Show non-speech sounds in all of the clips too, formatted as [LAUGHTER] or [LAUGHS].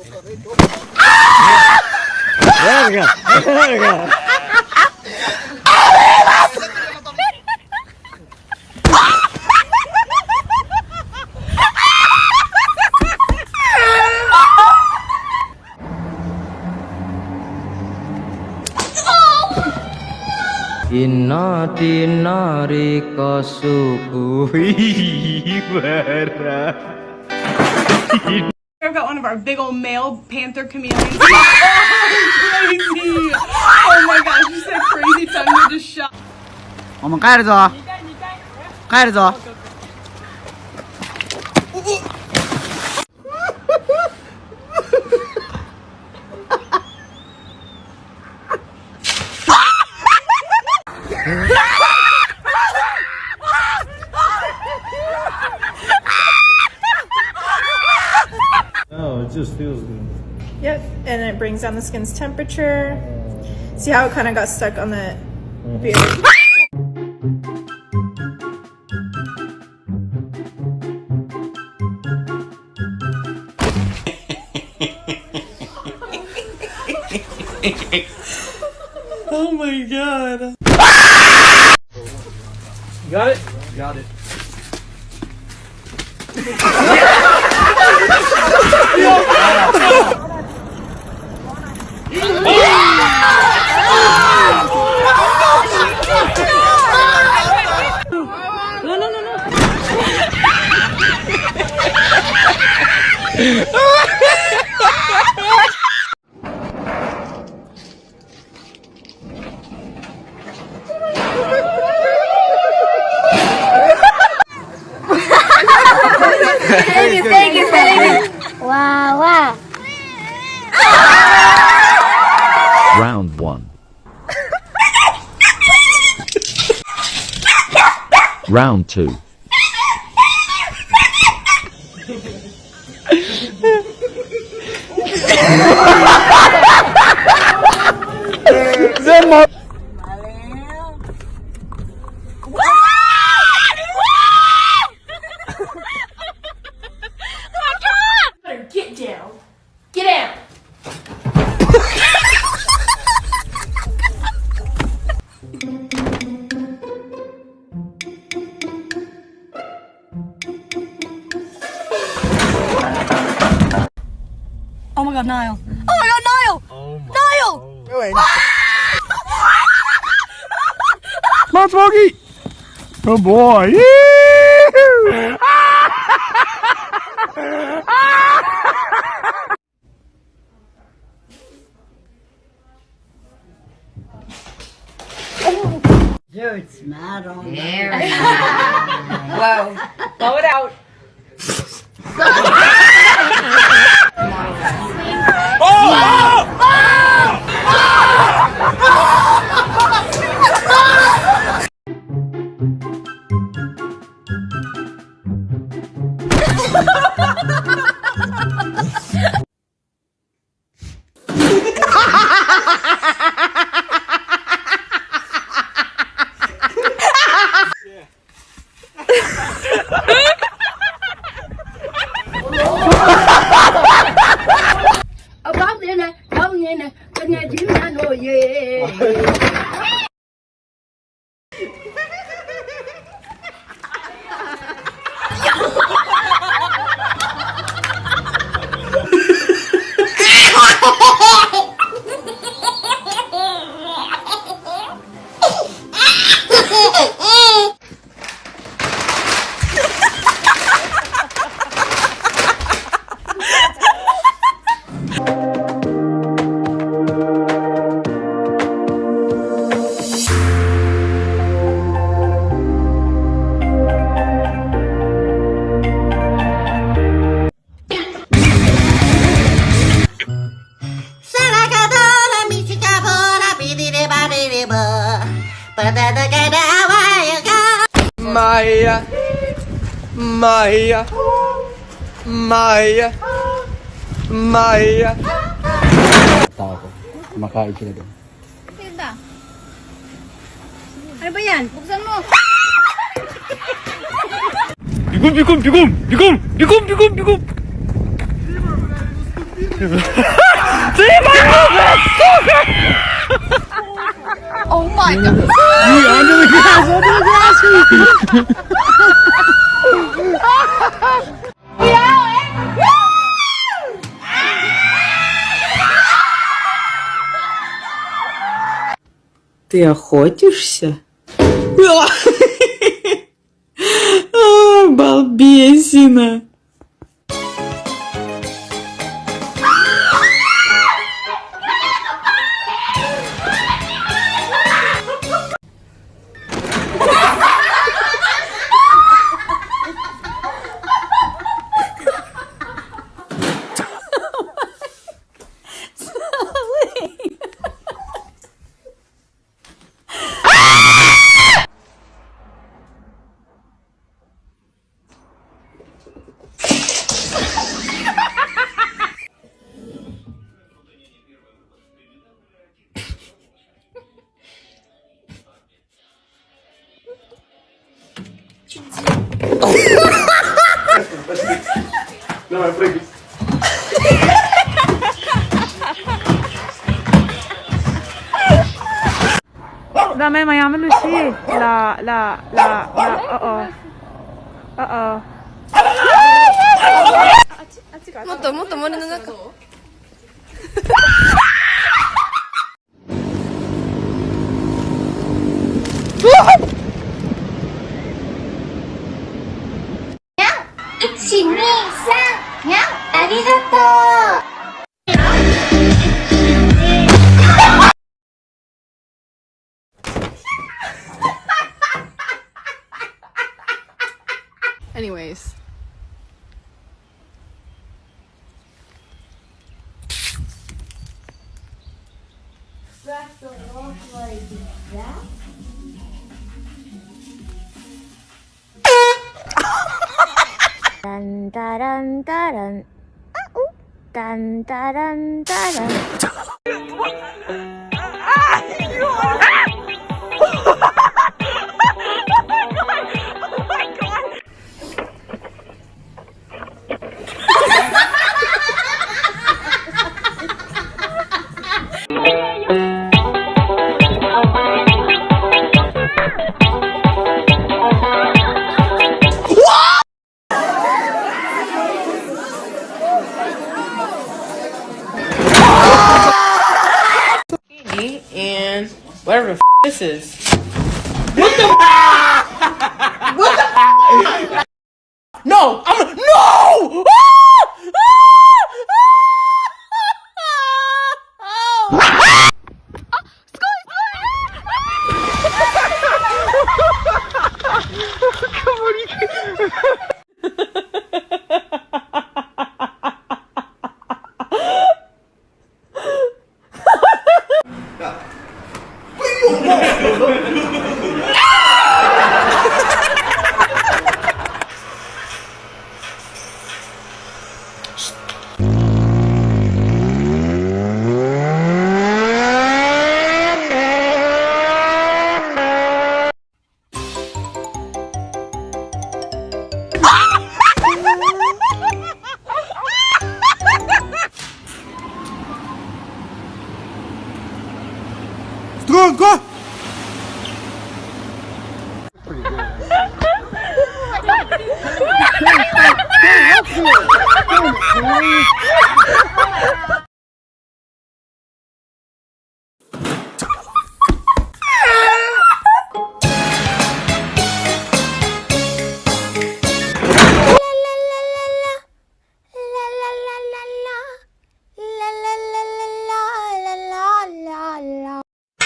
Verga! Verga! Inna dinari kasubuhi berah I've got one of our big old male panther chameleons. oh, [LAUGHS] crazy! Oh my gosh, you said crazy tongue, you just shot. 我们帰るぞ帰るぞ just feels good. Yep, and it brings down the skin's temperature. See how it kind of got stuck on the mm-hmm. beard? [LAUGHS] Oh my god. Got it? Got it. [LAUGHS] Anything Round 2 [LAUGHS] Oh my god, Niall. Oh my god, Niall! [LAUGHS] Niall! Come on, Smokey! Good boy! Yee-hoo! You're smart on [LAUGHS] Whoa. Blow it out. Ông bác thế này, ông nghe này, con nhà chính là nổi về. Maya Maya Maya Maya Tao ko. Kumakain sila doon. Tinda. Ano ba yan? Buksan mo. Bigum, bigum, bigum! Bigum! Bigum, bigum, bigum! Oh my god. under the grass, under the grass. Ты охотишься? Балбесина. Давай, прыгай. لا ما ما يعملوا もっともっと森の中、にゃんありがとう Anyways. Dun, 딴따란따란. 아우 딴따란따란. Whatever the f- this is. What the? [LAUGHS] what the? No, I'm no. [LAUGHS]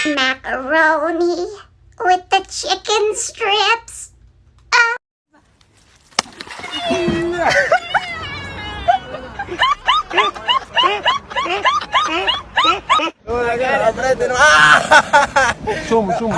Macaroni with the chicken strips. 啊哈哈哈哈哈！中不中？